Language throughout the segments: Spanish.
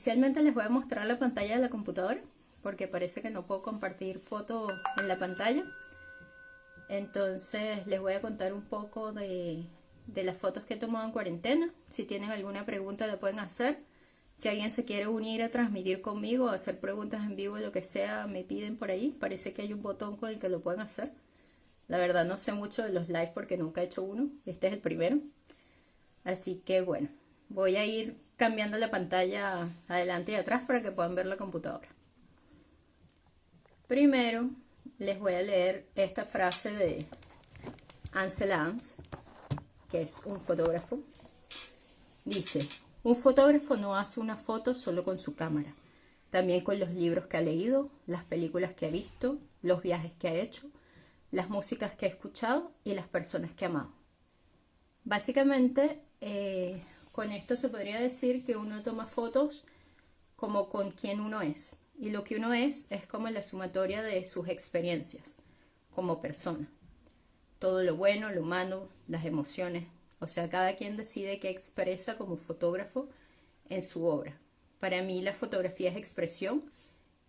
inicialmente les voy a mostrar la pantalla de la computadora porque parece que no puedo compartir fotos en la pantalla. Entonces les voy a contar un poco de, de las fotos que he tomado en cuarentena. Si tienen alguna pregunta la pueden hacer. Si alguien se quiere unir a transmitir conmigo, a hacer preguntas en vivo, lo que sea, me piden por ahí. Parece que hay un botón con el que lo pueden hacer. La verdad no sé mucho de los live porque nunca he hecho uno. Este es el primero. Así que bueno, voy a ir cambiando la pantalla adelante y atrás para que puedan ver la computadora. Primero les voy a leer esta frase de Ansel Lance, que es un fotógrafo. Dice, un fotógrafo no hace una foto solo con su cámara, también con los libros que ha leído, las películas que ha visto, los viajes que ha hecho, las músicas que ha escuchado y las personas que ha amado. Básicamente, eh, con esto se podría decir que uno toma fotos como con quien uno es. Y lo que uno es es como la sumatoria de sus experiencias como persona. Todo lo bueno, lo malo, las emociones. O sea, cada quien decide qué expresa como fotógrafo en su obra. Para mí la fotografía es expresión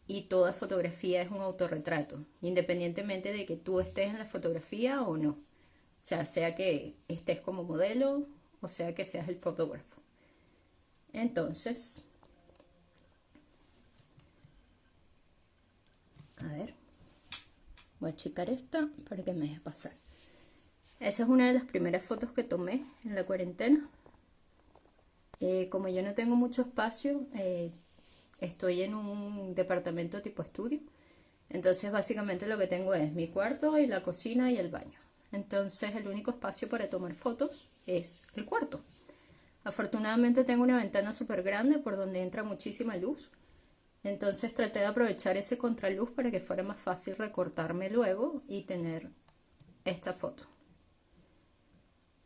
y toda fotografía es un autorretrato, independientemente de que tú estés en la fotografía o no. O sea, sea que estés como modelo o sea que seas el fotógrafo. Entonces, a ver, voy a checar esta para que me deje pasar. Esa es una de las primeras fotos que tomé en la cuarentena. Eh, como yo no tengo mucho espacio, eh, estoy en un departamento tipo estudio. Entonces básicamente lo que tengo es mi cuarto y la cocina y el baño. Entonces el único espacio para tomar fotos es el cuarto. Afortunadamente tengo una ventana súper grande por donde entra muchísima luz. Entonces traté de aprovechar ese contraluz para que fuera más fácil recortarme luego y tener esta foto.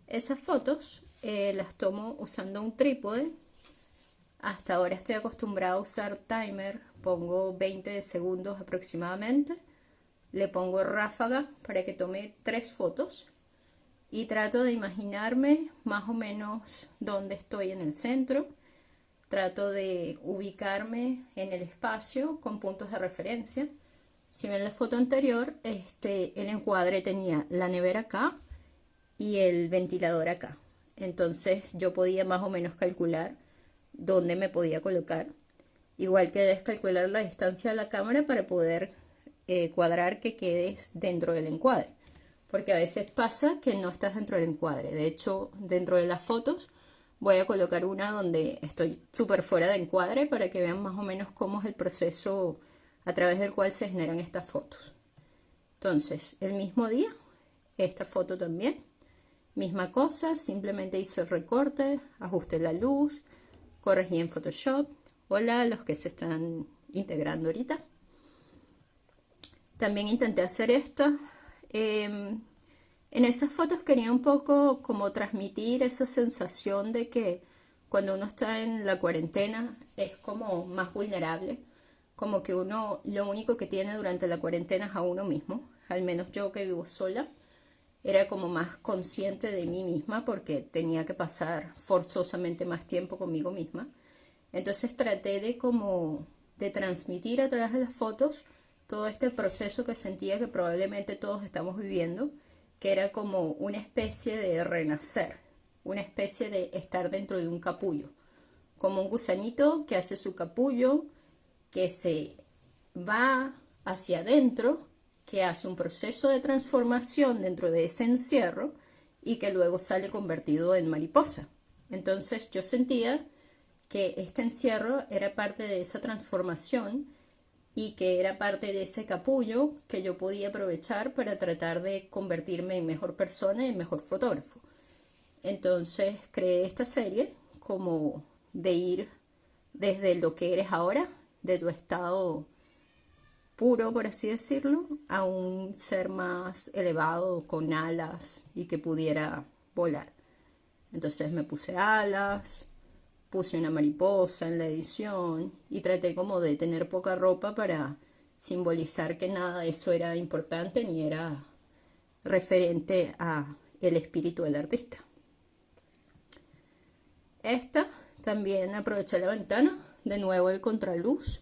Esas fotos eh, las tomo usando un trípode hasta ahora estoy acostumbrada a usar timer, pongo 20 segundos aproximadamente, le pongo ráfaga para que tome tres fotos y trato de imaginarme más o menos dónde estoy en el centro, trato de ubicarme en el espacio con puntos de referencia. Si ven la foto anterior, este, el encuadre tenía la nevera acá y el ventilador acá. Entonces yo podía más o menos calcular dónde me podía colocar. Igual que debes calcular la distancia de la cámara para poder eh, cuadrar que quedes dentro del encuadre. Porque a veces pasa que no estás dentro del encuadre. De hecho, dentro de las fotos voy a colocar una donde estoy súper fuera de encuadre para que vean más o menos cómo es el proceso a través del cual se generan estas fotos. Entonces, el mismo día, esta foto también, misma cosa, simplemente hice el recorte, ajusté la luz, corregí en Photoshop. Hola los que se están integrando ahorita. También intenté hacer esta. Em, en esas fotos quería un poco como transmitir esa sensación de que cuando uno está en la cuarentena es como más vulnerable, como que uno lo único que tiene durante la cuarentena es a uno mismo, al menos yo que vivo sola, era como más consciente de mí misma porque tenía que pasar forzosamente más tiempo conmigo misma. Entonces traté de como de transmitir a través de las fotos todo este proceso que sentía que probablemente todos estamos viviendo, que era como una especie de renacer, una especie de estar dentro de un capullo, como un gusanito que hace su capullo, que se va hacia adentro que hace un proceso de transformación dentro de ese encierro y que luego sale convertido en mariposa. Entonces yo sentía que este encierro era parte de esa transformación y que era parte de ese capullo que yo podía aprovechar para tratar de convertirme en mejor persona y en mejor fotógrafo. Entonces creé esta serie como de ir desde lo que eres ahora, de tu estado puro, por así decirlo, a un ser más elevado, con alas y que pudiera volar. Entonces me puse alas, puse una mariposa en la edición y traté como de tener poca ropa para simbolizar que nada de eso era importante ni era referente a el espíritu del artista. Esta también aproveché la ventana de nuevo el contraluz,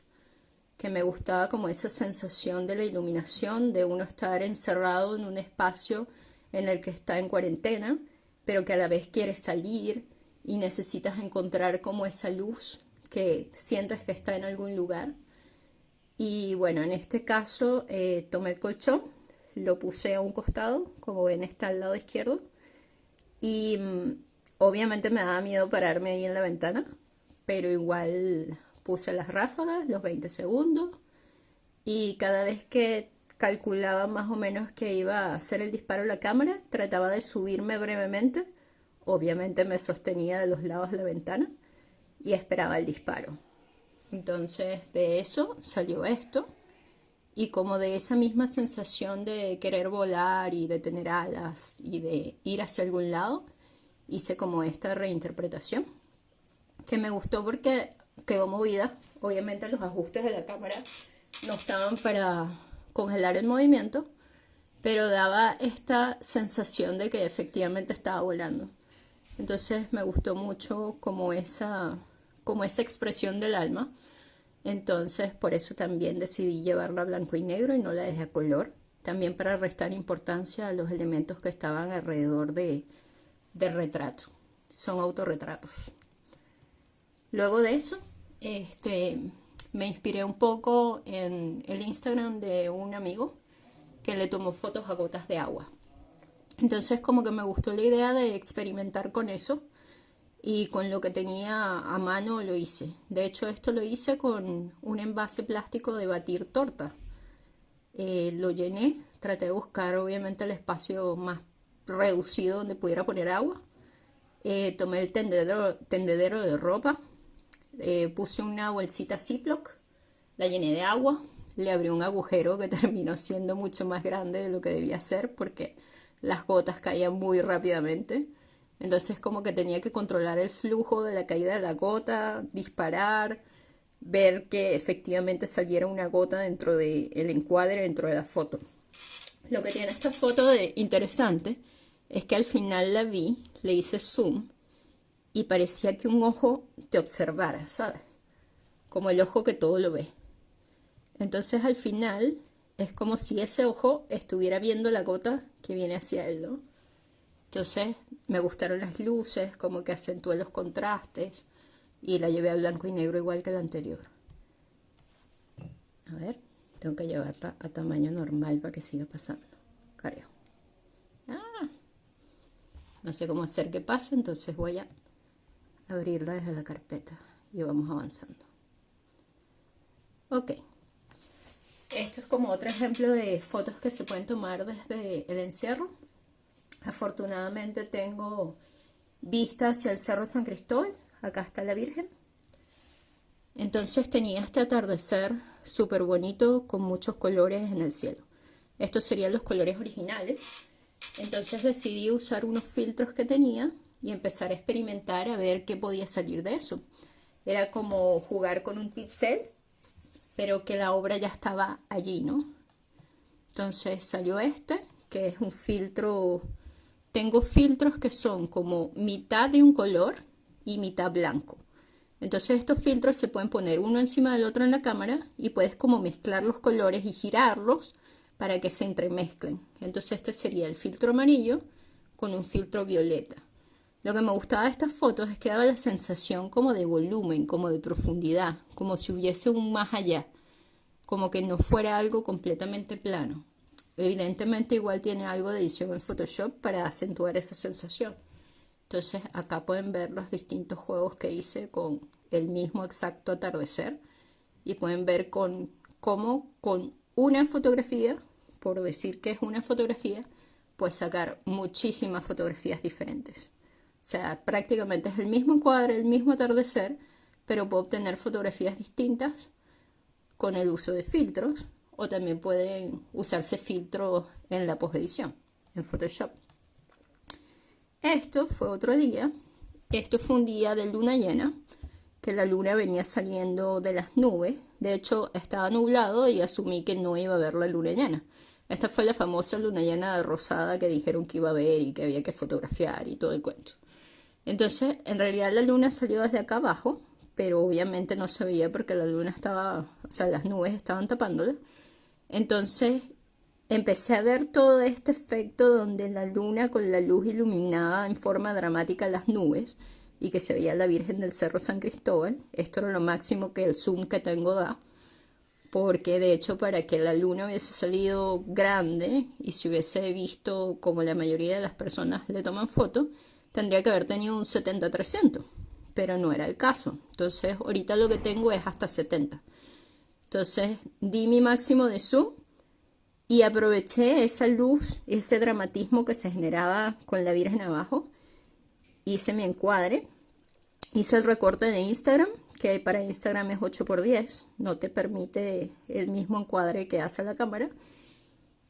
que me gustaba como esa sensación de la iluminación, de uno estar encerrado en un espacio en el que está en cuarentena, pero que a la vez quiere salir y necesitas encontrar como esa luz que sientes que está en algún lugar. Y bueno, en este caso eh, tomé el colchón, lo puse a un costado, como ven está al lado izquierdo, y mm, obviamente me daba miedo pararme ahí en la ventana, pero igual puse las ráfagas, los 20 segundos, y cada vez que calculaba más o menos que iba a hacer el disparo a la cámara, trataba de subirme brevemente, obviamente me sostenía de los lados de la ventana y esperaba el disparo. Entonces de eso salió esto y como de esa misma sensación de querer volar y de tener alas y de ir hacia algún lado, hice como esta reinterpretación que me gustó porque quedó movida. Obviamente los ajustes de la cámara no estaban para congelar el movimiento, pero daba esta sensación de que efectivamente estaba volando. Entonces me gustó mucho como esa, como esa expresión del alma. Entonces por eso también decidí llevarla a blanco y negro y no la dejé a color. También para restar importancia a los elementos que estaban alrededor de, del retrato. Son autorretratos. Luego de eso, este, me inspiré un poco en el Instagram de un amigo que le tomó fotos a gotas de agua. Entonces como que me gustó la idea de experimentar con eso y con lo que tenía a mano lo hice. De hecho esto lo hice con un envase plástico de batir torta. Eh, lo llené, traté de buscar obviamente el espacio más reducido donde pudiera poner agua. Eh, tomé el tendedero, de ropa, eh, puse una bolsita Ziploc, la llené de agua, le abrí un agujero que terminó siendo mucho más grande de lo que debía ser porque las gotas caían muy rápidamente. Entonces como que tenía que controlar el flujo de la caída de la gota, disparar, ver que efectivamente saliera una gota dentro del el encuadre, dentro de la foto. Lo que tiene esta foto de interesante es que al final la vi, le hice zoom y parecía que un ojo te observara, ¿sabes? Como el ojo que todo lo ve. Entonces al final es como si ese ojo estuviera viendo la gota que viene hacia él, ¿no? Entonces me gustaron las luces, como que acentué los contrastes y la llevé a blanco y negro igual que la anterior. A ver, tengo que llevarla a tamaño normal para que siga pasando. Creo. Ah, no sé cómo hacer que pase, entonces voy a abrirla desde la carpeta y vamos avanzando. Ok. Esto es como otro ejemplo de fotos que se pueden tomar desde el encierro. Afortunadamente tengo vista hacia el Cerro San Cristóbal. Acá está la Virgen. Entonces tenía este atardecer súper bonito con muchos colores en el cielo. Estos serían los colores originales. Entonces decidí usar unos filtros que tenía y empezar a experimentar a ver qué podía salir de eso. Era como jugar con un pincel, pero que la obra ya estaba allí, ¿no? Entonces salió este, que es un filtro... Tengo filtros que son como mitad de un color y mitad blanco. Entonces estos filtros se pueden poner uno encima del otro en la cámara y puedes como mezclar los colores y girarlos para que se entremezclen. Entonces este sería el filtro amarillo con un filtro violeta. Lo que me gustaba de estas fotos es que daba la sensación como de volumen, como de profundidad, como si hubiese un más allá, como que no fuera algo completamente plano. Evidentemente igual tiene algo de edición en Photoshop para acentuar esa sensación. Entonces acá pueden ver los distintos juegos que hice con el mismo exacto atardecer y pueden ver con cómo con una fotografía, por decir que es una fotografía, puedes sacar muchísimas fotografías diferentes. Sea, prácticamente es el mismo encuadre, el mismo atardecer, pero puedo obtener fotografías distintas con el uso de filtros o también pueden usarse filtros en la postedición, en Photoshop. Esto fue otro día. Esto fue un día de luna llena, que la luna venía saliendo de las nubes. De hecho, estaba nublado y asumí que no iba a ver la luna llena. Esta fue la famosa luna llena rosada que dijeron que iba a ver y que había que fotografiar y todo el cuento. Entonces, en realidad la luna salió desde acá abajo, pero obviamente no se veía porque la luna estaba, o sea, las nubes estaban tapándola. Entonces empecé a ver todo este efecto donde la luna con la luz iluminaba en forma dramática las nubes y que se veía la Virgen del Cerro San Cristóbal. Esto era lo máximo que el zoom que tengo da, porque de hecho para que la luna hubiese salido grande y se hubiese visto como la mayoría de las personas le toman foto, tendría que haber tenido un 70-300, pero no era el caso. Entonces ahorita lo que tengo es hasta 70. Entonces di mi máximo de zoom y aproveché esa luz, ese dramatismo que se generaba con la Virgen abajo. Hice mi encuadre, hice el recorte de Instagram, que para Instagram es 8x10, no te permite el mismo encuadre que hace la cámara.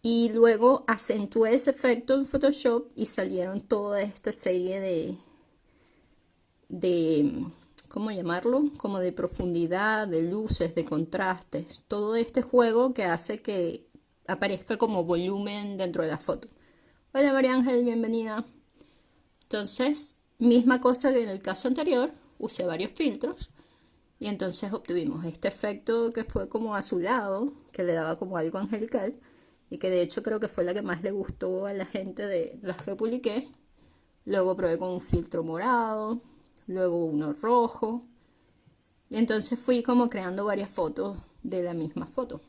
Y luego acentué ese efecto en Photoshop y salieron toda esta serie de, de, ¿cómo llamarlo? Como de profundidad, de luces, de contrastes. Todo este juego que hace que aparezca como volumen dentro de la foto. Hola María Ángel, bienvenida. Entonces, misma cosa que en el caso anterior, usé varios filtros y entonces obtuvimos este efecto que fue como azulado, que le daba como algo angelical y que de hecho creo que fue la que más le gustó a la gente de las que publiqué. Luego probé con un filtro morado, luego uno rojo y entonces fui como creando varias fotos de la misma foto.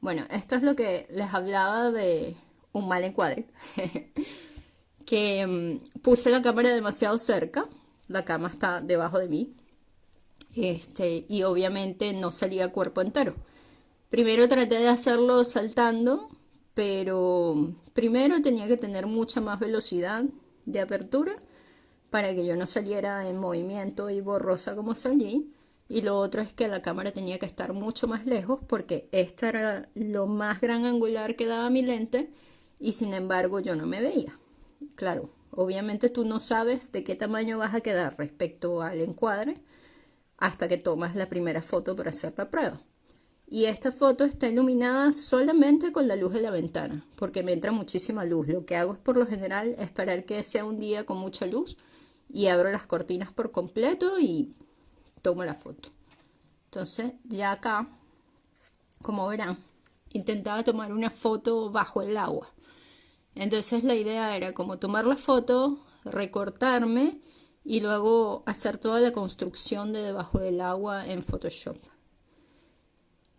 Bueno, esto es lo que les hablaba de un mal encuadre. que mm, puse la cámara demasiado cerca. La cama está debajo de mí. Este, y obviamente no salía cuerpo entero. Primero traté de hacerlo saltando, pero primero tenía que tener mucha más velocidad de apertura para que yo no saliera en movimiento y borrosa como salí. Y lo otro es que la cámara tenía que estar mucho más lejos porque este era lo más gran angular que daba mi lente y sin embargo yo no me veía. Claro, obviamente tú no sabes de qué tamaño vas a quedar respecto al encuadre hasta que tomas la primera foto para hacer la prueba. Y esta foto está iluminada solamente con la luz de la ventana, porque me entra muchísima luz. Lo que hago es por lo general esperar que sea un día con mucha luz y abro las cortinas por completo y tomo la foto. Entonces ya acá, como verán, intentaba tomar una foto bajo el agua. Entonces la idea era como tomar la foto, recortarme y luego hacer toda la construcción de debajo del agua en Photoshop.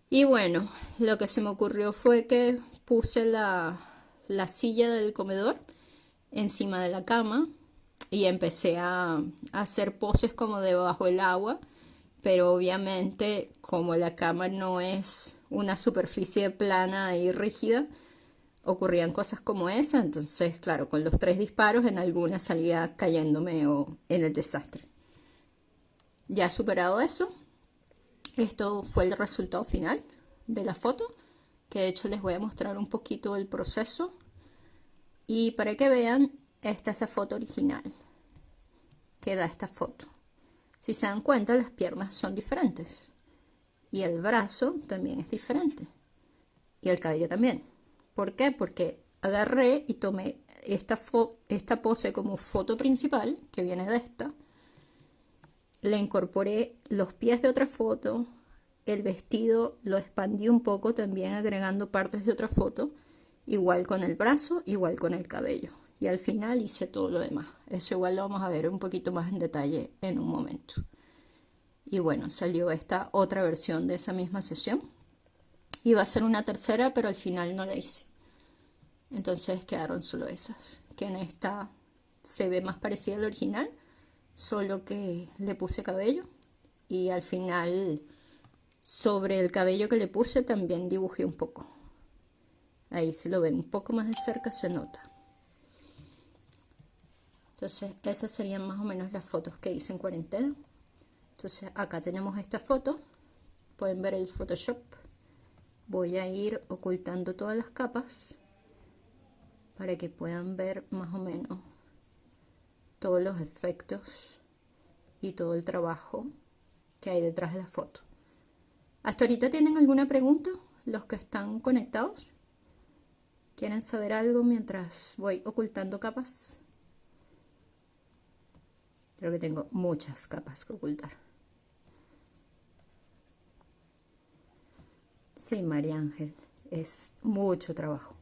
Y bueno, lo que se me ocurrió fue que puse la, la silla del comedor encima de la cama y empecé a, a hacer poses como debajo del agua pero obviamente como la cama no es una superficie plana y rígida, ocurrían cosas como esa, entonces claro, con los tres disparos en alguna salía cayéndome o en el desastre. Ya superado eso, esto fue el resultado final de la foto, que de hecho les voy a mostrar un poquito el proceso. Y para que vean, esta es la foto original que da esta foto. Si se dan cuenta, las piernas son diferentes. Y el brazo también es diferente. Y el cabello también. ¿Por qué? Porque agarré y tomé esta, esta pose como foto principal, que viene de esta. Le incorporé los pies de otra foto. El vestido lo expandí un poco también agregando partes de otra foto. Igual con el brazo, igual con el cabello y al final hice todo lo demás. Eso igual lo vamos a ver un poquito más en detalle en un momento. Y bueno, salió esta otra versión de esa misma sesión. Iba a ser una tercera, pero al final no la hice. Entonces quedaron solo esas. Que en esta se ve más parecida al original, solo que le puse cabello. Y al final, sobre el cabello que le puse, también dibujé un poco. Ahí si lo ven un poco más de cerca se nota. Entonces, esas serían más o menos las fotos que hice en cuarentena. Entonces, acá tenemos esta foto. Pueden ver el Photoshop. Voy a ir ocultando todas las capas para que puedan ver más o menos todos los efectos y todo el trabajo que hay detrás de la foto. ¿Hasta ahorita tienen alguna pregunta los que están conectados? ¿Quieren saber algo mientras voy ocultando capas? Creo que tengo muchas capas que ocultar. Sí, María Ángel, es mucho trabajo,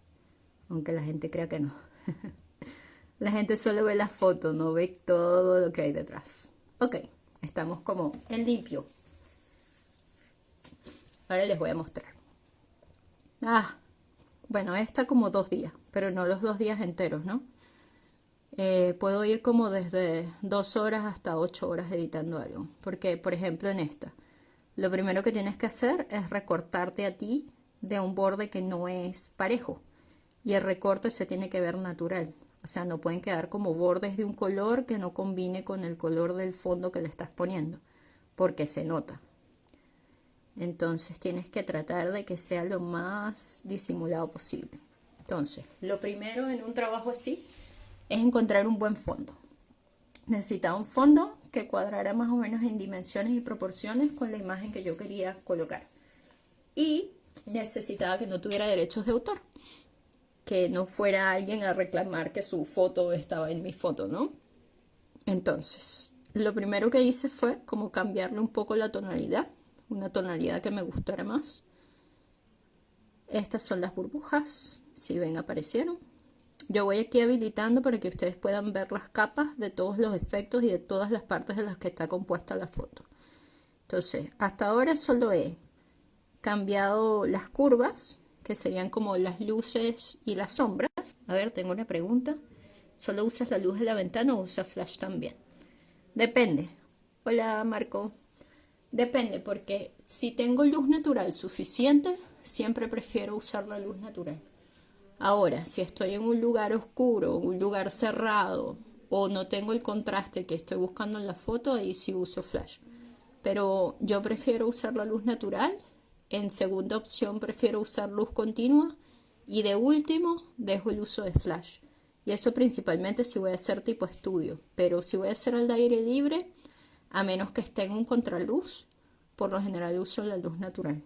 aunque la gente crea que no. la gente solo ve la foto, no ve todo lo que hay detrás. Ok, estamos como en limpio. Ahora les voy a mostrar. Ah, bueno, esta como dos días, pero no los dos días enteros, ¿no? Eh, puedo ir como desde dos horas hasta ocho horas editando algo. Porque, por ejemplo, en esta, lo primero que tienes que hacer es recortarte a ti de un borde que no es parejo. Y el recorte se tiene que ver natural. O sea, no pueden quedar como bordes de un color que no combine con el color del fondo que le estás poniendo, porque se nota. Entonces tienes que tratar de que sea lo más disimulado posible. Entonces, lo primero en un trabajo así es encontrar un buen fondo. Necesitaba un fondo que cuadrara más o menos en dimensiones y proporciones con la imagen que yo quería colocar. Y necesitaba que no tuviera derechos de autor, que no fuera alguien a reclamar que su foto estaba en mi foto, ¿no? Entonces, lo primero que hice fue como cambiarle un poco la tonalidad, una tonalidad que me gustara más. Estas son las burbujas, si ven aparecieron. Yo voy aquí habilitando para que ustedes puedan ver las capas de todos los efectos y de todas las partes de las que está compuesta la foto. Entonces, hasta ahora solo he cambiado las curvas, que serían como las luces y las sombras. A ver, tengo una pregunta. ¿Solo usas la luz de la ventana o usas flash también? Depende. Hola, Marco. Depende, porque si tengo luz natural suficiente, siempre prefiero usar la luz natural. Ahora, si estoy en un lugar oscuro, un lugar cerrado, o no tengo el contraste que estoy buscando en la foto, ahí sí uso flash. Pero yo prefiero usar la luz natural. En segunda opción prefiero usar luz continua. Y de último, dejo el uso de flash. Y eso principalmente si voy a hacer tipo estudio. Pero si voy a hacer al aire libre, a menos que esté en un contraluz, por lo general uso la luz natural.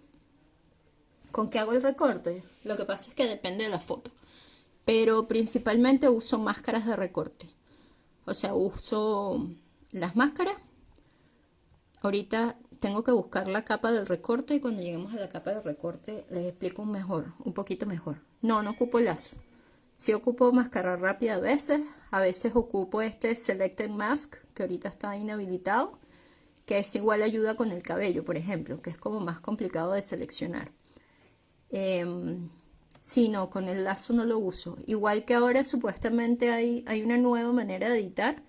¿Con qué hago el recorte? Lo que pasa es que depende de la foto. Pero principalmente uso máscaras de recorte. O sea, uso las máscaras. Ahorita tengo que buscar la capa del recorte y cuando lleguemos a la capa del recorte les explico un mejor, un poquito mejor. No, no ocupo lazo. Si ocupo máscara rápida a veces, a veces ocupo este Selected Mask que ahorita está inhabilitado, que es igual ayuda con el cabello, por ejemplo, que es como más complicado de seleccionar. Eh, sí, no, con el lazo no lo uso. Igual que ahora supuestamente hay, hay una nueva manera de editar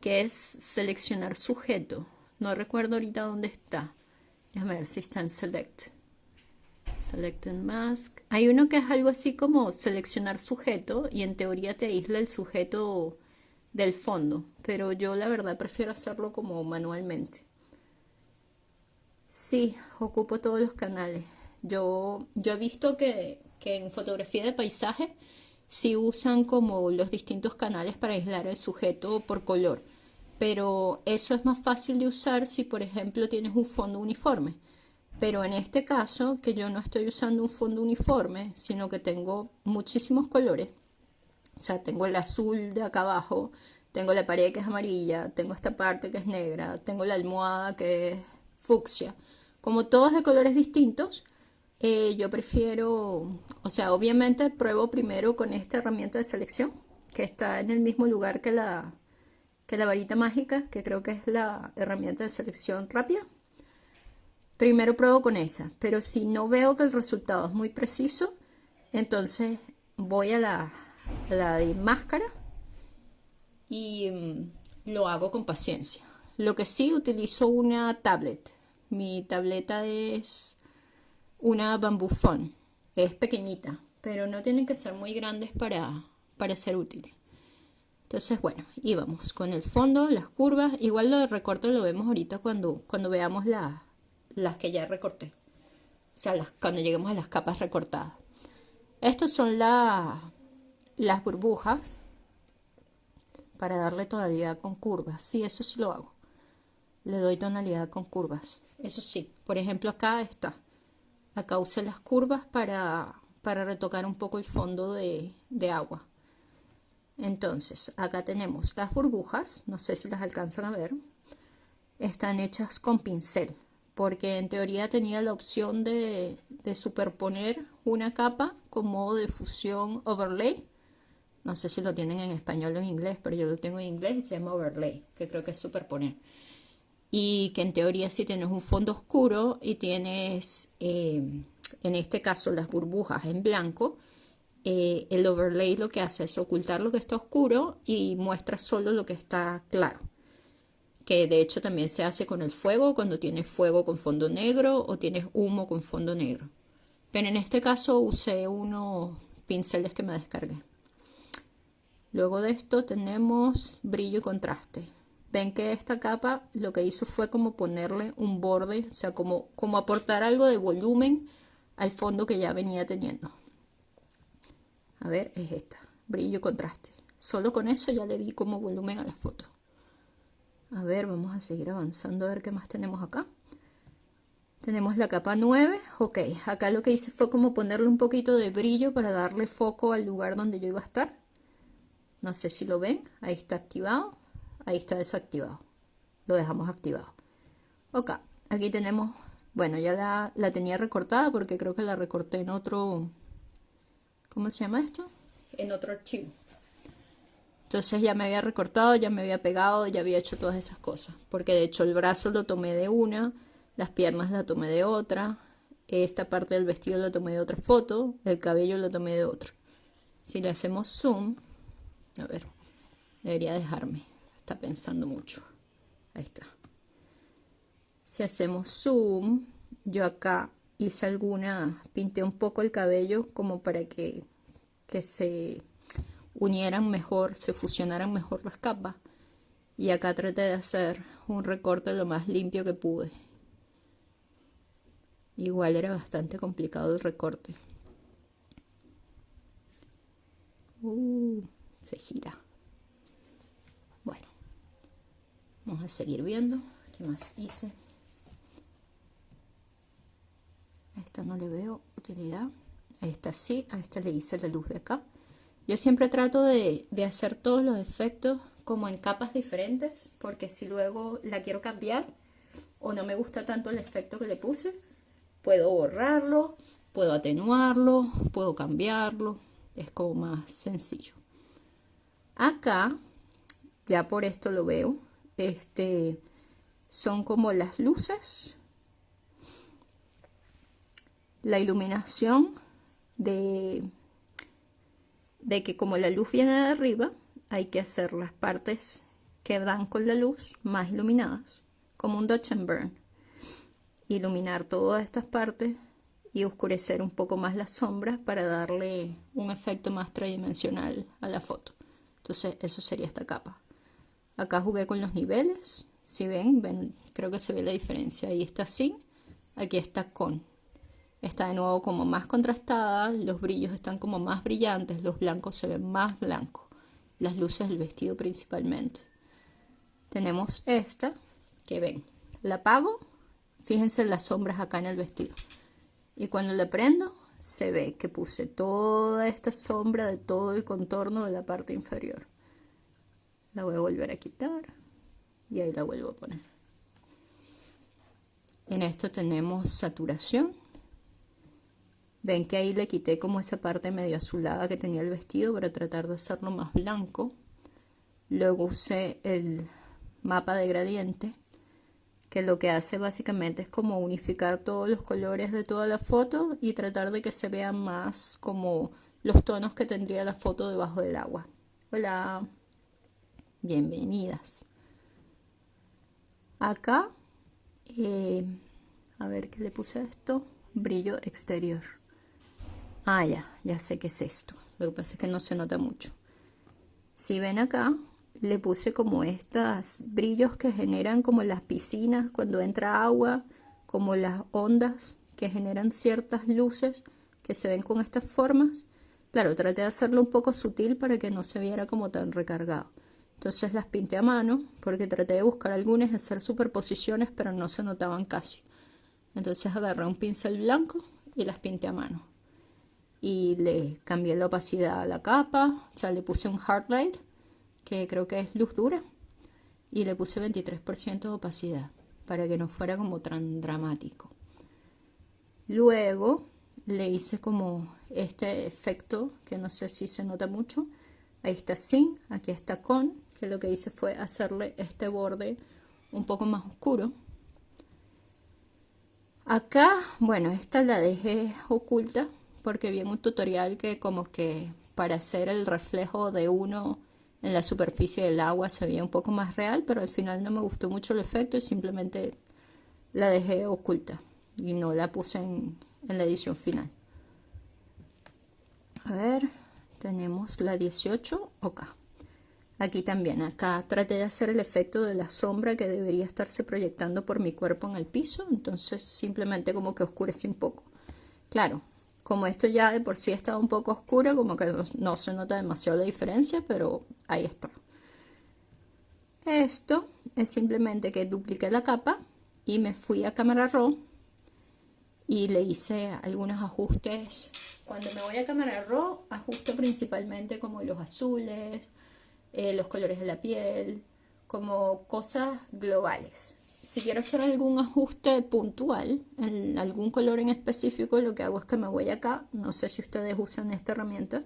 que es seleccionar sujeto. No recuerdo ahorita dónde está. Déjame ver si está en Select. Select and Mask. Hay uno que es algo así como seleccionar sujeto y en teoría te aísla el sujeto del fondo. Pero yo la verdad prefiero hacerlo como manualmente. Sí, ocupo todos los canales. Yo, yo he visto que, en fotografía de paisaje sí usan como los distintos canales para aislar el sujeto por color, pero eso es más fácil de usar si por ejemplo tienes un fondo uniforme. Pero en este caso, que yo no estoy usando un fondo uniforme, sino que tengo muchísimos colores, o sea, tengo el azul de acá abajo, tengo la pared que es amarilla, tengo esta parte que es negra, tengo la almohada que es fucsia, como todos de colores distintos, eh, yo prefiero, o sea, obviamente pruebo primero con esta herramienta de selección, que está en el mismo lugar que la, que la varita mágica, que creo que es la herramienta de selección rápida. Primero pruebo con esa, pero si no veo que el resultado es muy preciso, entonces voy a la, la máscara y mm, lo hago con paciencia. Lo que sí utilizo una tablet. Mi tableta es una bambufón. Es pequeñita, pero no tienen que ser muy grandes para, para ser útiles. Entonces, bueno, y vamos con el fondo, las curvas. Igual lo de recorte lo vemos ahorita cuando, cuando veamos las que ya recorté. O sea, cuando lleguemos a las capas recortadas. Estas son las burbujas para darle tonalidad con curvas. Sí, eso sí lo hago. Le doy tonalidad con curvas. Eso sí, por ejemplo acá está. Acá usé las curvas para, para retocar un poco el fondo de, de agua. Entonces, acá tenemos las burbujas, no sé si las alcanzan a ver, están hechas con pincel, porque en teoría tenía la opción de, superponer una capa con modo de fusión overlay. No sé si lo tienen en español o en inglés, pero yo lo tengo en inglés y se llama overlay, que creo que es superponer. Y que en teoría si tienes un fondo oscuro y tienes, eh, en este caso, las burbujas en blanco, eh, el overlay lo que hace es ocultar lo que está oscuro y muestra solo lo que está claro. Que de hecho también se hace con el fuego, cuando tienes fuego con fondo negro o tienes humo con fondo negro. Pero en este caso usé unos pinceles que me descargué. Luego de esto tenemos brillo y contraste. Ven que esta capa lo que hizo fue como ponerle un borde, o sea, como, como aportar algo de volumen al fondo que ya venía teniendo. A ver, es esta, brillo contraste. Solo con eso ya le di como volumen a la foto. A ver, vamos a seguir avanzando a ver qué más tenemos acá. Tenemos la capa 9, ok, acá lo que hice fue como ponerle un poquito de brillo para darle foco al lugar donde yo iba a estar. No sé si lo ven, ahí está activado, ahí está desactivado. Lo dejamos activado. Ok, aquí tenemos, bueno, ya la, la tenía recortada porque creo que la recorté en otro, ¿cómo se llama esto? En otro archivo. Entonces ya me había recortado, ya me había pegado, ya había hecho todas esas cosas. Porque de hecho el brazo lo tomé de una, las piernas la tomé de otra, esta parte del vestido la tomé de otra foto, el cabello lo tomé de otro. Si le hacemos zoom, a ver, debería dejarme, está pensando mucho. Ahí está. Si hacemos zoom, yo acá hice alguna, pinté un poco el cabello como para que, que se unieran mejor, se fusionaran mejor las capas. Y acá traté de hacer un recorte lo más limpio que pude. Igual era bastante complicado el recorte. Uh, se gira. Bueno, vamos a seguir viendo qué más hice. Esta no le veo utilidad. A esta sí, a esta le hice la luz de acá. Yo siempre trato de, hacer todos los efectos como en capas diferentes, porque si luego la quiero cambiar o no me gusta tanto el efecto que le puse, puedo borrarlo, puedo atenuarlo, puedo cambiarlo, es como más sencillo. Acá, ya por esto lo veo, este, son como las luces la iluminación de, de que como la luz viene de arriba, hay que hacer las partes que dan con la luz más iluminadas, como un Dutch and Burn. Iluminar todas estas partes y oscurecer un poco más las sombras para darle un efecto más tridimensional a la foto. Entonces eso sería esta capa. Acá jugué con los niveles. Si ven, ven creo que se ve la diferencia. Ahí está sin, aquí está con está de nuevo como más contrastada, los brillos están como más brillantes, los blancos se ven más blancos, las luces del vestido principalmente. Tenemos esta, que ven, la apago, fíjense las sombras acá en el vestido. Y cuando la prendo, se ve que puse toda esta sombra de todo el contorno de la parte inferior. La voy a volver a quitar y ahí la vuelvo a poner. En esto tenemos saturación Ven que ahí le quité como esa parte medio azulada que tenía el vestido para tratar de hacerlo más blanco. Luego usé el mapa de gradiente, que lo que hace básicamente es como unificar todos los colores de toda la foto y tratar de que se vean más como los tonos que tendría la foto debajo del agua. Hola, bienvenidas. Acá, eh, a ver qué le puse a esto, brillo exterior. Ah, ya, ya sé qué es esto. Lo que pasa es que no se nota mucho. Si ven acá, le puse como estos brillos que generan como las piscinas cuando entra agua, como las ondas que generan ciertas luces que se ven con estas formas. Claro, traté de hacerlo un poco sutil para que no se viera como tan recargado. Entonces las pinté a mano porque traté de buscar algunas, hacer superposiciones, pero no se notaban casi. Entonces agarré un pincel blanco y las pinté a mano y le cambié la opacidad a la capa, o sea, le puse un hard light, que creo que es luz dura, y le puse 23% de opacidad, para que no fuera como tan dramático. Luego le hice como este efecto que no sé si se nota mucho. Ahí está sin, aquí está con, que lo que hice fue hacerle este borde un poco más oscuro. Acá, bueno, esta la dejé oculta porque vi en un tutorial que como que para hacer el reflejo de uno en la superficie del agua se veía un poco más real, pero al final no me gustó mucho el efecto y simplemente la dejé oculta y no la puse en, la edición final. A ver, tenemos la 18 acá. Aquí también, acá traté de hacer el efecto de la sombra que debería estarse proyectando por mi cuerpo en el piso, entonces simplemente como que oscurecí un poco. Claro, como esto ya de por sí estaba un poco oscuro, como que no, se nota demasiado la diferencia, pero ahí está. Esto es simplemente que dupliqué la capa y me fui a cámara raw y le hice algunos ajustes. Cuando me voy a cámara raw, ajusto principalmente como los azules, eh, los colores de la piel, como cosas globales si quiero hacer algún ajuste puntual en algún color en específico, lo que hago es que me voy acá, no sé si ustedes usan esta herramienta,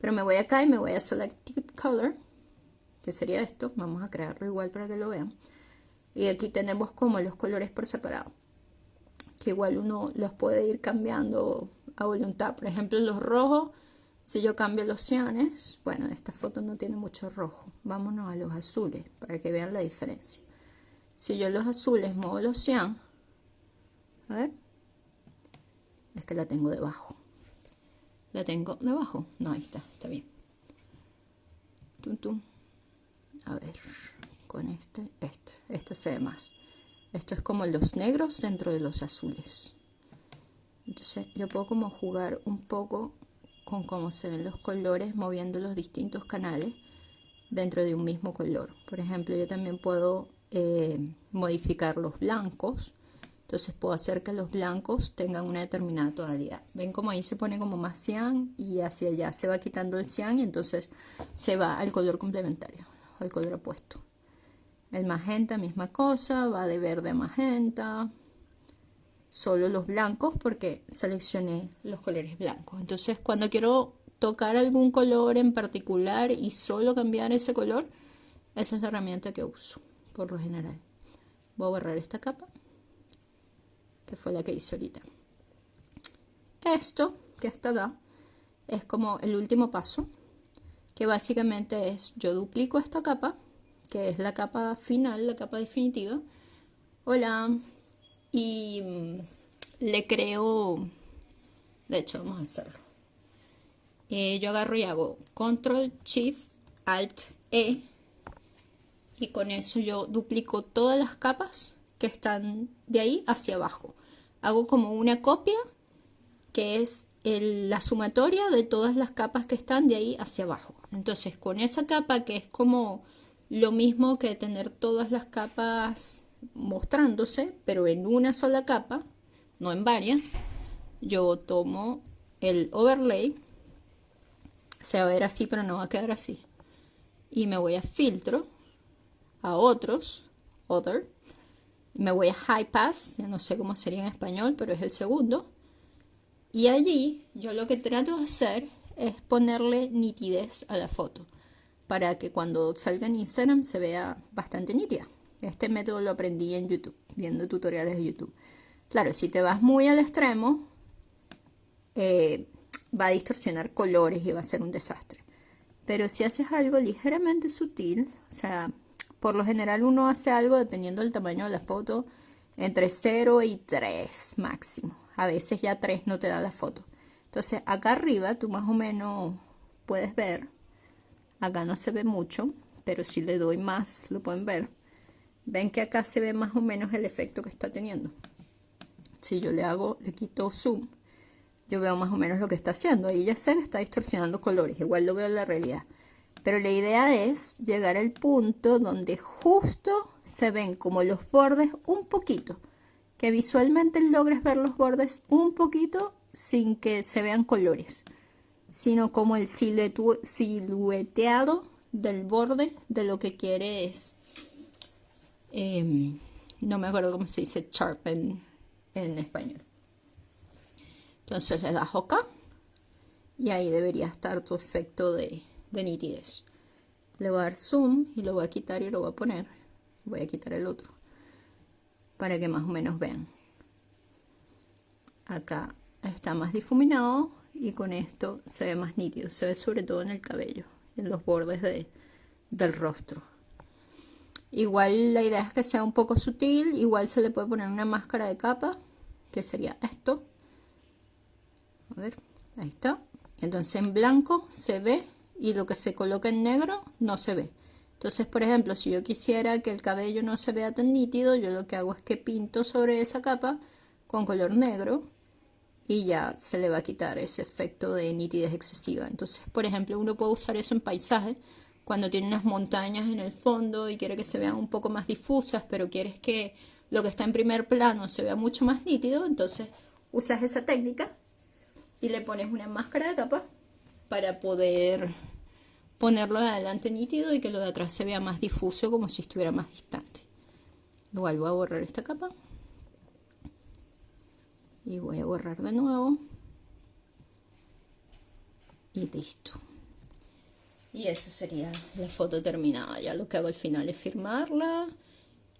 pero me voy acá y me voy a Select Color, que sería esto, vamos a crearlo igual para que lo vean. Y aquí tenemos como los colores por separado, que igual uno los puede ir cambiando a voluntad. Por ejemplo, los rojos, si yo cambio los cianes, bueno, esta foto no tiene mucho rojo, vámonos a los azules para que vean la diferencia. Si yo los azules muevo los cian, a ver, es que la tengo debajo. La tengo debajo. No, ahí está, está bien. Tum, A ver, con este, este, este se ve más. Esto es como los negros dentro de los azules. Entonces yo puedo como jugar un poco con cómo se ven los colores moviendo los distintos canales dentro de un mismo color. Por ejemplo, yo también puedo eh, modificar los blancos. Entonces puedo hacer que los blancos tengan una determinada tonalidad. Ven como ahí se pone como más cian y hacia allá se va quitando el cian y entonces se va al color complementario, al color opuesto. El magenta, misma cosa, va de verde a magenta. Solo los blancos porque seleccioné los colores blancos. Entonces cuando quiero tocar algún color en particular y solo cambiar ese color, esa es la herramienta que uso por lo general. Voy a borrar esta capa, que fue la que hice ahorita. Esto, que está acá, es como el último paso, que básicamente es, yo duplico esta capa, que es la capa final, la capa definitiva. Hola. Y mm, le creo, de hecho vamos a hacerlo. Eh, yo agarro y hago Control Shift Alt E y con eso yo duplico todas las capas que están de ahí hacia abajo. Hago como una copia que es la sumatoria de todas las capas que están de ahí hacia abajo. Entonces con esa capa que es como lo mismo que tener todas las capas mostrándose, pero en una sola capa, no en varias, yo tomo el overlay, se va a ver así, pero no va a quedar así. Y me voy a filtro a otros, other. Me voy a high pass, ya no sé cómo sería en español, pero es el segundo. Y allí yo lo que trato de hacer es ponerle nitidez a la foto para que cuando salga en Instagram se vea bastante nítida. Este método lo aprendí en YouTube, viendo tutoriales de YouTube. Claro, si te vas muy al extremo, eh, va a distorsionar colores y va a ser un desastre. Pero si haces algo ligeramente sutil, o sea, por lo general uno hace algo dependiendo del tamaño de la foto entre 0 y 3 máximo. A veces ya 3 no te da la foto. Entonces acá arriba tú más o menos puedes ver. Acá no se ve mucho, pero si le doy más lo pueden ver. Ven que acá se ve más o menos el efecto que está teniendo. Si yo le hago, le quito zoom, yo veo más o menos lo que está haciendo. Ahí ya se está distorsionando colores. Igual lo veo en la realidad. Pero la idea es llegar al punto donde justo se ven como los bordes un poquito. Que visualmente logres ver los bordes un poquito sin que se vean colores. Sino como el silueteado del borde de lo que quieres. Em, no me acuerdo cómo se dice sharp en, en español. Entonces le das OK y ahí debería estar tu efecto de, de nitidez. Le voy a dar zoom y lo voy a quitar y lo voy a poner. Voy a quitar el otro para que más o menos vean. Acá está más difuminado y con esto se ve más nítido. Se ve sobre todo en el cabello, en los bordes de, del rostro. Igual la idea es que sea un poco sutil. Igual se le puede poner una máscara de capa, que sería esto. A ver, ahí está. Entonces en blanco se ve y lo que se coloca en negro no se ve. Entonces, por ejemplo, si yo quisiera que el cabello no se vea tan nítido, yo lo que hago es que pinto sobre esa capa con color negro y ya se le va a quitar ese efecto de nitidez excesiva. Entonces, por ejemplo, uno puede usar eso en paisaje cuando tiene unas montañas en el fondo y quiere que se vean un poco más difusas, pero quieres que lo que está en primer plano se vea mucho más nítido, entonces usas esa técnica y le pones una máscara de capa para poder ponerlo de adelante nítido y que lo de atrás se vea más difuso como si estuviera más distante. Igual voy a borrar esta capa y voy a borrar de nuevo y listo. Y esa sería la foto terminada. Ya lo que hago al final es firmarla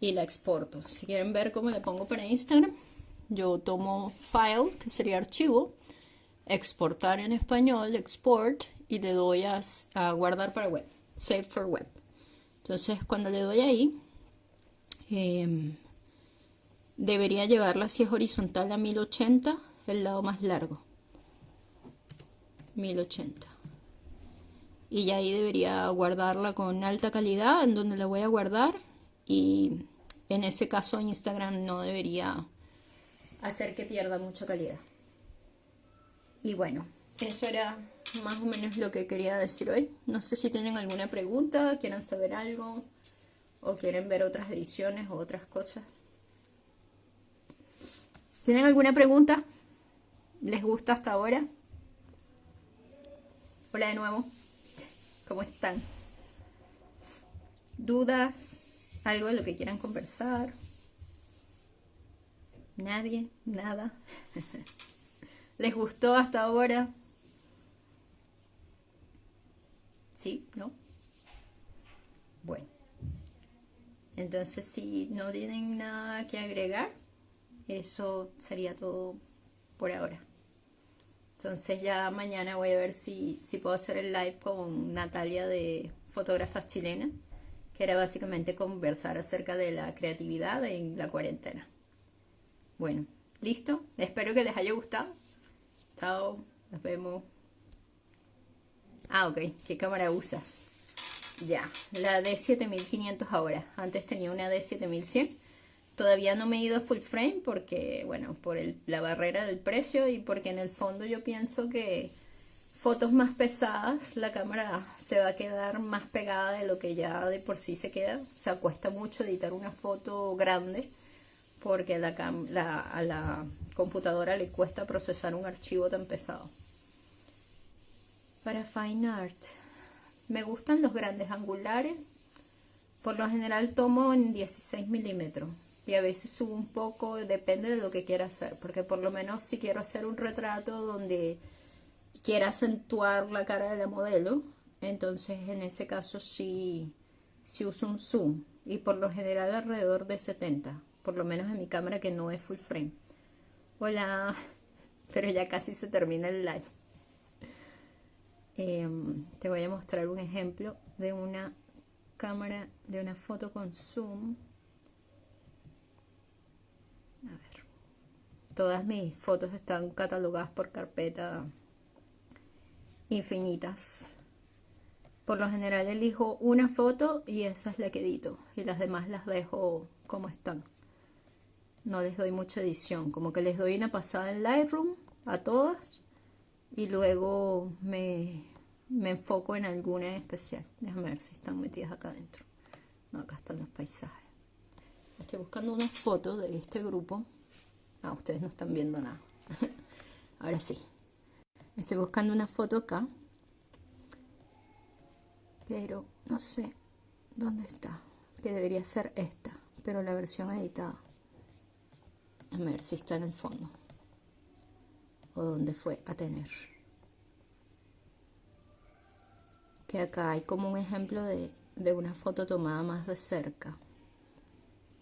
y la exporto. Si quieren ver cómo le pongo para Instagram, yo tomo file, que sería archivo, exportar en español, export, y le doy a, guardar para web, save for web. Entonces cuando le doy ahí, em, debería llevarla si es horizontal a 1080, el lado más largo. 1080. Y ahí debería guardarla con alta calidad, en donde la voy a guardar. Y en ese caso Instagram no debería hacer que pierda mucha calidad. Y bueno, eso era más o menos lo que quería decir hoy. No sé si tienen alguna pregunta, quieren saber algo o quieren ver otras ediciones o otras cosas. ¿Tienen alguna pregunta? ¿Les gusta hasta ahora? Hola de nuevo. ¿Cómo están? ¿Dudas? ¿Algo de lo que quieran conversar? ¿Nadie? ¿Nada? ¿Les gustó hasta ahora? ¿Sí? ¿No? Bueno. Entonces, si no tienen nada que agregar, eso sería todo por ahora. Entonces ya mañana voy a ver si, si puedo hacer el live con Natalia de Fotógrafas Chilenas, que era básicamente conversar acerca de la creatividad en la cuarentena. Bueno, listo. Espero que les haya gustado. Chao, nos vemos. Ah, ok. ¿Qué cámara usas? Ya, la D7500 ahora. Antes tenía una D7100. Todavía no me he ido a full frame porque, bueno, por la barrera del precio y porque en el fondo yo pienso que fotos más pesadas la cámara se va a quedar más pegada de lo que ya de por sí se queda. O sea, cuesta mucho editar una foto grande porque la, a la computadora le cuesta procesar un archivo tan pesado. Para Fine Art, me gustan los grandes angulares. Por lo general tomo en 16 milímetros y a veces subo un poco, depende de lo que quiera hacer, porque por lo menos si quiero hacer un retrato donde quiera acentuar la cara de la modelo, entonces en ese caso sí, sí uso un zoom y por lo general alrededor de 70 por lo menos en mi cámara que no es full frame. Hola, pero ya casi se termina el live. Em, te voy a mostrar un ejemplo de una cámara, de una foto con zoom. A ver. Todas mis fotos están catalogadas por carpeta infinitas. Por lo general elijo una foto y esa es la que edito y las demás las dejo como están no les doy mucha edición, como que les doy una pasada en Lightroom a todas y luego me, enfoco en alguna en especial. Déjame ver si están metidas acá adentro. No, acá están los paisajes. Estoy buscando una foto de este grupo. Ah, ustedes no están viendo nada. Ahora sí. Estoy buscando una foto acá. Pero no sé dónde está. Que debería ser esta. Pero la versión editada. A ver si está en el fondo. o dónde fue a tener. Que acá hay como un ejemplo de, de una foto tomada más de cerca.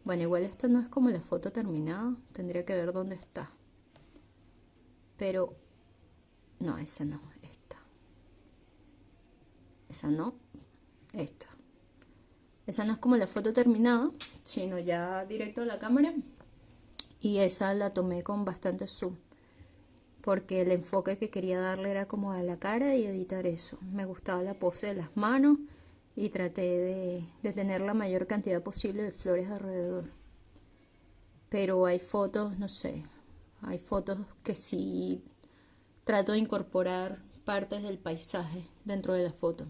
Bueno, igual esta no es como la foto terminada, tendría que ver dónde está. Pero, no, esa no, esta. Esa no, esta. Esa no es como la foto terminada, sino ya directo a la cámara. Y esa la tomé con bastante zoom. Porque el enfoque que quería darle era como a la cara y editar eso. Me gustaba la pose de las manos y traté de, de tener la mayor cantidad posible de flores alrededor. Pero hay fotos, no sé, hay fotos que sí trato de incorporar partes del paisaje dentro de la foto.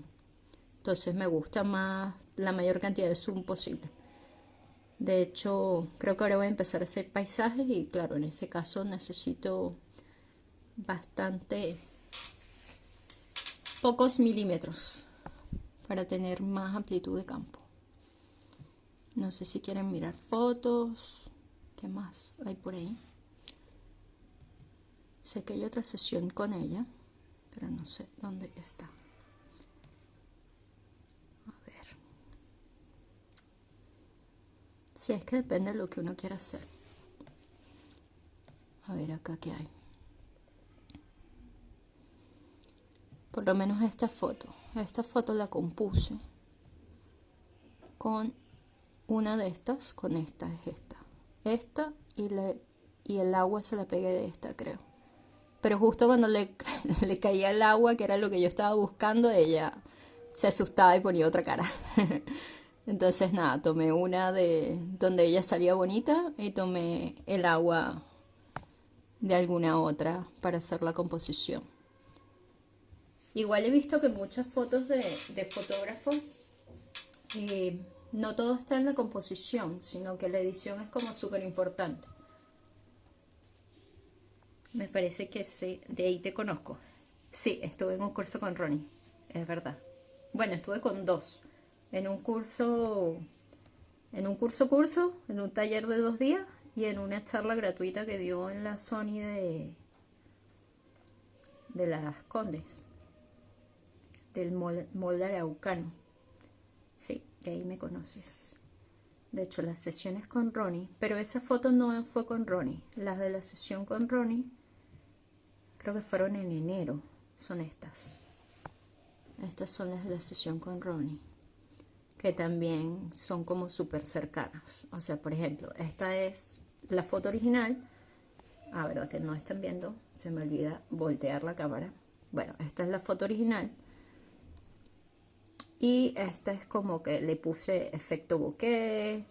Entonces me gusta más la mayor cantidad de zoom posible. De hecho, creo que ahora voy a empezar a hacer paisajes y claro, en ese caso necesito bastante pocos milímetros para tener más amplitud de campo. No sé si quieren mirar fotos. ¿Qué más hay por ahí? Sé que hay otra sesión con ella, pero no sé dónde está. A ver. Si es que depende de lo que uno quiera hacer. A ver acá qué hay. Por lo menos esta foto. Esta foto la compuse con una de estas, con esta es esta. Esta y, le, y el agua se la pegué de esta, creo. Pero justo cuando le, le caía el agua, que era lo que yo estaba buscando, ella se asustaba y ponía otra cara. Entonces nada, tomé una de donde ella salía bonita y tomé el agua de alguna otra para hacer la composición. Igual he visto que muchas fotos de, de fotógrafo, eh, no todo está en la composición, sino que la edición es como súper importante. Me parece que sí, de ahí te conozco. Sí, estuve en un curso con Ronnie, es verdad. Bueno, estuve con dos. En un curso, en un curso curso, en un taller de dos días y en una charla gratuita que dio en la Sony de, de las Condes, del molde araucano. Sí, de ahí me conoces. De hecho, las sesiones con Ronnie, pero esa foto no fue con Ronnie. Las de la sesión con Ronnie creo que fueron en enero, son estas. Estas son las de la sesión con Ronnie, que también son como súper cercanas. O sea, por ejemplo, esta es la foto original. Ah, verdad que no están viendo, se me olvida voltear la cámara. Bueno, esta es la foto original. Y esta es como que le puse efecto bokeh,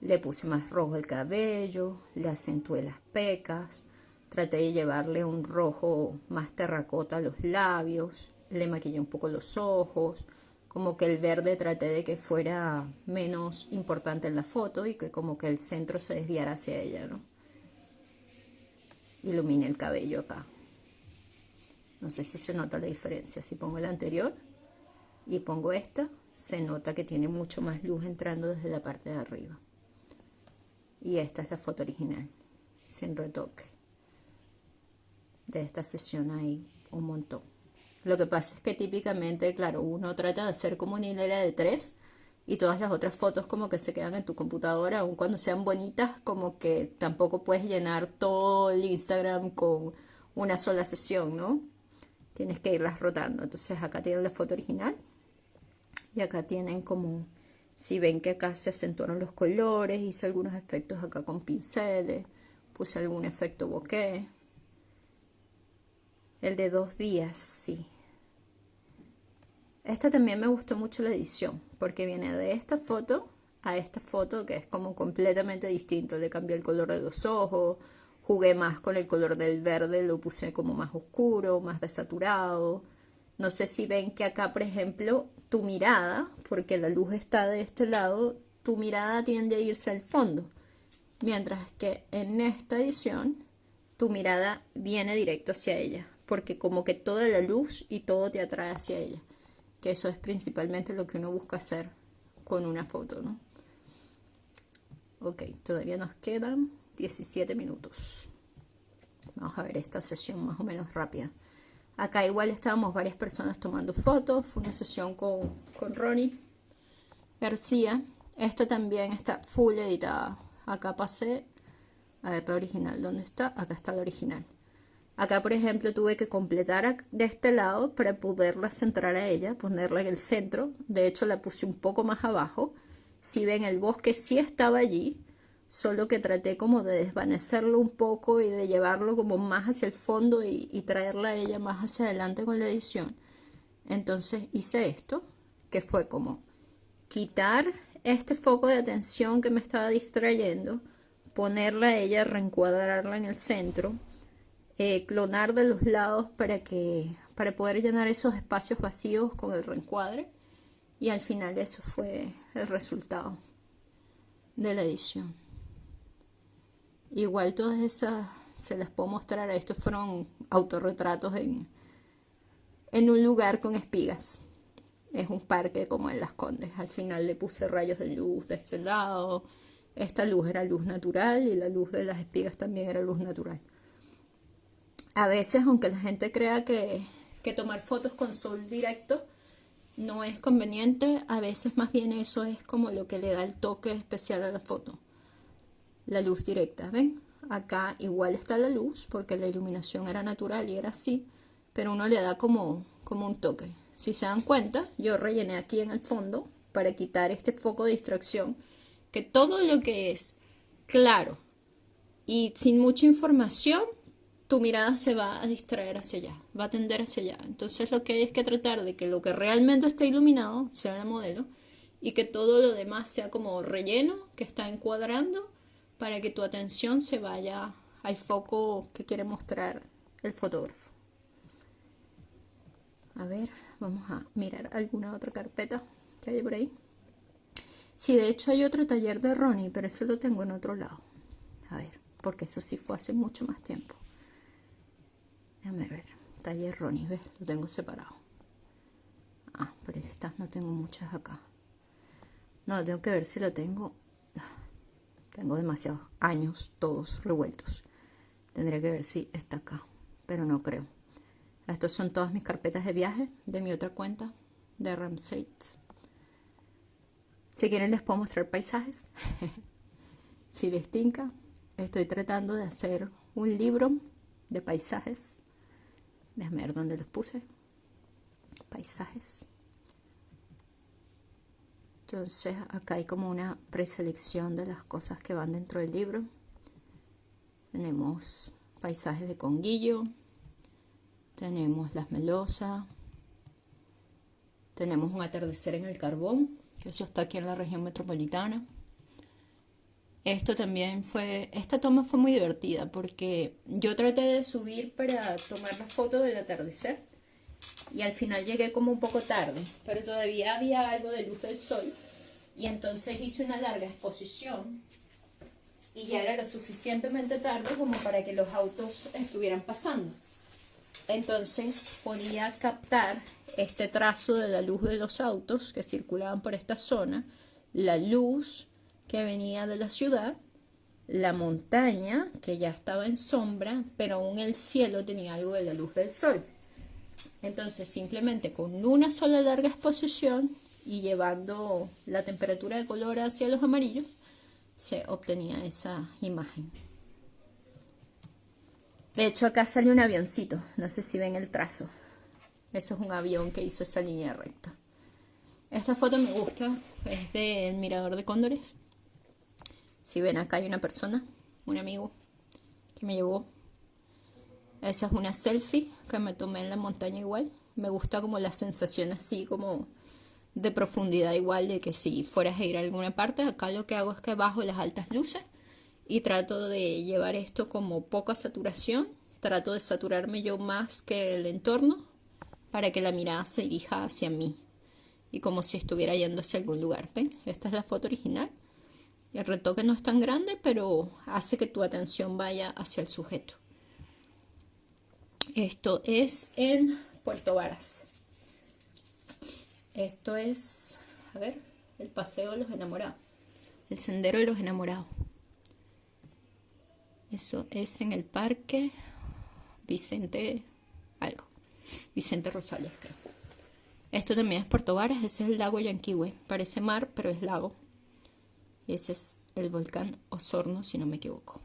le puse más rojo el cabello, le acentué las pecas, Traté de llevarle un rojo más terracota a los labios, le maquillé un poco los ojos, como que el verde traté de que fuera menos importante en la foto y que como que el centro se desviara hacia ella, ¿no? Ilumine el cabello acá. No sé si se nota la diferencia. Si pongo la anterior y pongo esta, se nota que tiene mucho más luz entrando desde la parte de arriba. Y esta es la foto original, sin retoque de esta sesión hay un montón. Lo que pasa es que típicamente, claro, uno trata de hacer como una hilera de tres y todas las otras fotos como que se quedan en tu computadora, aun cuando sean bonitas, como que tampoco puedes llenar todo el Instagram con una sola sesión, ¿no? Tienes que irlas rotando. Entonces acá tienen la foto original y acá tienen como, si ven que acá se acentuaron los colores, hice algunos efectos acá con pinceles, puse algún efecto bokeh. El de dos días, sí. Esta también me gustó mucho la edición, porque viene de esta foto a esta foto que es como completamente distinto. Le cambié el color de los ojos, jugué más con el color del verde, lo puse como más oscuro, más desaturado. No sé si ven que acá, por ejemplo, tu mirada, porque la luz está de este lado, tu mirada tiende a irse al fondo. Mientras que en esta edición, tu mirada viene directo hacia ella porque como que toda la luz y todo te atrae hacia ella. Que eso es principalmente lo que uno busca hacer con una foto, ¿no? Ok, todavía nos quedan 17 minutos. Vamos a ver esta sesión más o menos rápida. Acá igual estábamos varias personas tomando fotos. Fue una sesión con, con Ronnie García. Esta también está full editada. Acá pasé a ver la original. ¿Dónde está? Acá está la original. Acá, por ejemplo, tuve que completar de este lado para poderla centrar a ella, ponerla en el centro. De hecho, la puse un poco más abajo. Si ven, el bosque sí estaba allí, solo que traté como de desvanecerlo un poco y de llevarlo como más hacia el fondo y, traerla a ella más hacia adelante con la edición. Entonces hice esto, que fue como quitar este foco de atención que me estaba distrayendo, ponerla a ella, reencuadrarla en el centro, eh, clonar de los lados para que para poder llenar esos espacios vacíos con el reencuadre y al final eso fue el resultado de la edición igual todas esas se las puedo mostrar estos fueron autorretratos en en un lugar con espigas. Es un parque como en Las Condes. Al final le puse rayos de luz de este lado. Esta luz era luz natural y la luz de las espigas también era luz natural. A veces, aunque la gente crea que, tomar fotos con sol directo no es conveniente, a veces más bien eso es como lo que le da el toque especial a la foto. La luz directa, ¿ven? Acá igual está la luz porque la iluminación era natural y era así, pero uno le da como, como un toque. Si se dan cuenta, yo rellené aquí en el fondo para quitar este foco de distracción, que todo lo que es claro y sin mucha información tu mirada se va a distraer hacia allá, va a tender hacia allá. Entonces lo que hay es que tratar de que lo que realmente está iluminado sea el modelo y que todo lo demás sea como relleno que está encuadrando para que tu atención se vaya al foco que quiere mostrar el fotógrafo. A ver, vamos a mirar alguna otra carpeta que hay por ahí. Sí, de hecho hay otro taller de Ronnie, pero eso lo tengo en otro lado. A ver, porque eso sí fue hace mucho más tiempo. Déjame ver. Taller Ronnie, ¿ves? Lo tengo separado. Ah, pero estas no tengo muchas acá. No, tengo que ver si lo tengo. Tengo demasiados años, todos revueltos. Tendría que ver si está acá, pero no creo. Estos son todas mis carpetas de viaje de mi otra cuenta, de Ramsey. Si quieren les puedo mostrar paisajes. si les tinca, estoy tratando de hacer un libro de paisajes Déjame ver dónde los puse. Paisajes. Entonces acá hay como una preselección de las cosas que van dentro del libro. Tenemos paisajes de conguillo. Tenemos las melosas. Tenemos un atardecer en el carbón. Eso está aquí en la región metropolitana. Esto también fue, esta toma fue muy divertida porque yo traté de subir para tomar la foto del atardecer y al final llegué como un poco tarde, pero todavía había algo de luz del sol y entonces hice una larga exposición y ya era lo suficientemente tarde como para que los autos estuvieran pasando. Entonces podía captar este trazo de la luz de los autos que circulaban por esta zona, la luz que venía de la ciudad, la montaña, que ya estaba en sombra, pero aún el cielo tenía algo de la luz del sol. Entonces, simplemente con una sola larga exposición y llevando la temperatura de color hacia los amarillos, se obtenía esa imagen. De hecho, acá sale un avioncito, no sé si ven el trazo. Eso es un avión que hizo esa línea recta. Esta foto me gusta, es del Mirador de Cóndores. Si ven acá hay una persona, un amigo que me llevó. Esa es una selfie que me tomé en la montaña igual. Me gusta como la sensación así como de profundidad igual de que si fueras a ir a alguna parte, acá lo que hago es que bajo las altas luces y trato de llevar esto como poca saturación. Trato de saturarme yo más que el entorno para que la mirada se dirija hacia mí y como si estuviera yendo hacia algún lugar. ¿Ven? Esta es la foto original. El retoque no es tan grande, pero hace que tu atención vaya hacia el sujeto. Esto es en Puerto Varas. Esto es, a ver, el paseo de los enamorados. El sendero de los enamorados. Eso es en el parque Vicente algo. Vicente Rosales, creo. Esto también es Puerto Varas, ese es el lago Yanquihue. Parece mar, pero es lago. Ese es el volcán Osorno, si no me equivoco.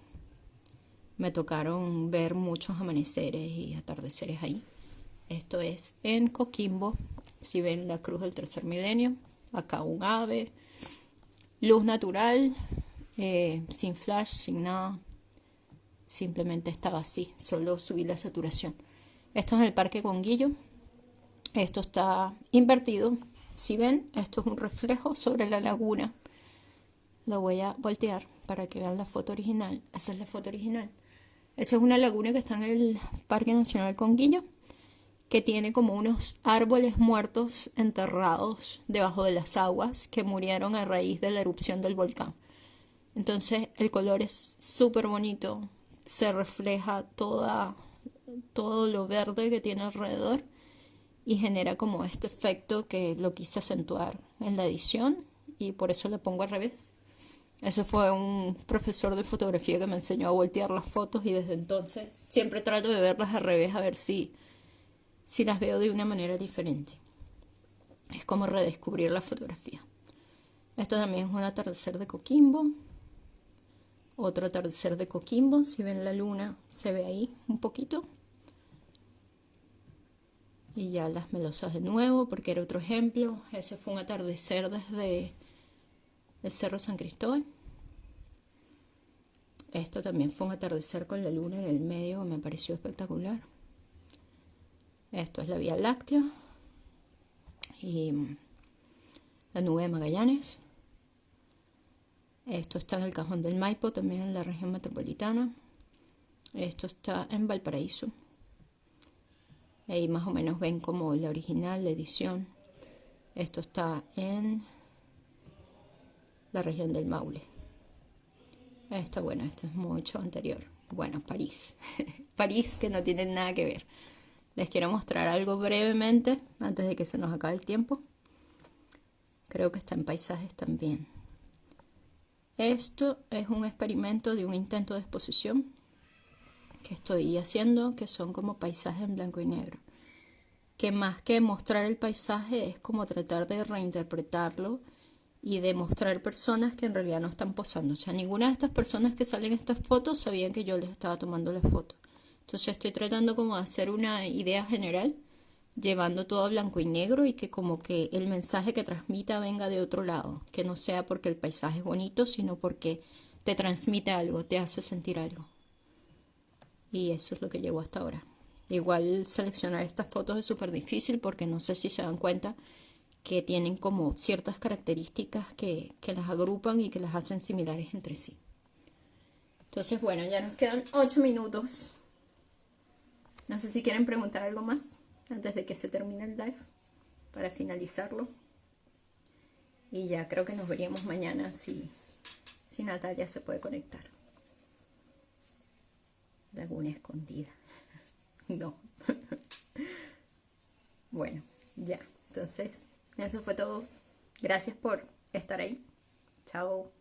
Me tocaron ver muchos amaneceres y atardeceres ahí. Esto es en Coquimbo. Si ven la cruz del tercer milenio, acá un ave, luz natural, eh, sin flash, sin nada. Simplemente estaba así, solo subí la saturación. Esto es el Parque Conguillo. Esto está invertido. Si ven, esto es un reflejo sobre la laguna. Lo voy a voltear para que vean la foto original. Esa es la foto original. Esa es una laguna que está en el Parque Nacional Conguillo, que tiene como unos árboles muertos enterrados debajo de las aguas que murieron a raíz de la erupción del volcán. Entonces el color es súper bonito, se refleja toda, todo lo verde que tiene alrededor y genera como este efecto que lo quise acentuar en la edición y por eso le pongo al revés. Eso fue un profesor de fotografía que me enseñó a voltear las fotos y desde entonces siempre trato de verlas al revés a ver si, si las veo de una manera diferente. Es como redescubrir la fotografía. Esto también es un atardecer de Coquimbo. Otro atardecer de Coquimbo, si ven la luna, se ve ahí un poquito. Y ya las melosas de nuevo, porque era otro ejemplo. Ese fue un atardecer desde el Cerro San Cristóbal. Esto también fue un atardecer con la luna en el medio me pareció espectacular. Esto es la Vía Láctea y la nube de Magallanes. Esto está en el cajón del Maipo, también en la región metropolitana. Esto está en Valparaíso. Ahí más o menos ven como la original, la edición. Esto está en la región del Maule. Esto, bueno, esto es mucho anterior. Bueno, París. París que no tiene nada que ver. Les quiero mostrar algo brevemente antes de que se nos acabe el tiempo. Creo que está en paisajes también. Esto es un experimento de un intento de exposición que estoy haciendo, que son como paisajes en blanco y negro. Que más que mostrar el paisaje es como tratar de reinterpretarlo y de mostrar personas que en realidad no están posando. O sea, ninguna de estas personas que salen en estas fotos sabían que yo les estaba tomando la foto. Entonces estoy tratando como de hacer una idea general llevando todo a blanco y negro y que como que el mensaje que transmita venga de otro lado, que no sea porque el paisaje es bonito, sino porque te transmite algo, te hace sentir algo. Y eso es lo que llegó hasta ahora. Igual seleccionar estas fotos es súper difícil porque no sé si se dan cuenta que tienen como ciertas características que, que las agrupan y que las hacen similares entre sí. Entonces, bueno, ya nos quedan 8 minutos. No sé si quieren preguntar algo más antes de que se termine el live para finalizarlo. Y ya creo que nos veríamos mañana si, si Natalia se puede conectar. Laguna escondida. No. bueno, ya. Entonces, eso fue todo. Gracias por estar ahí. Chao.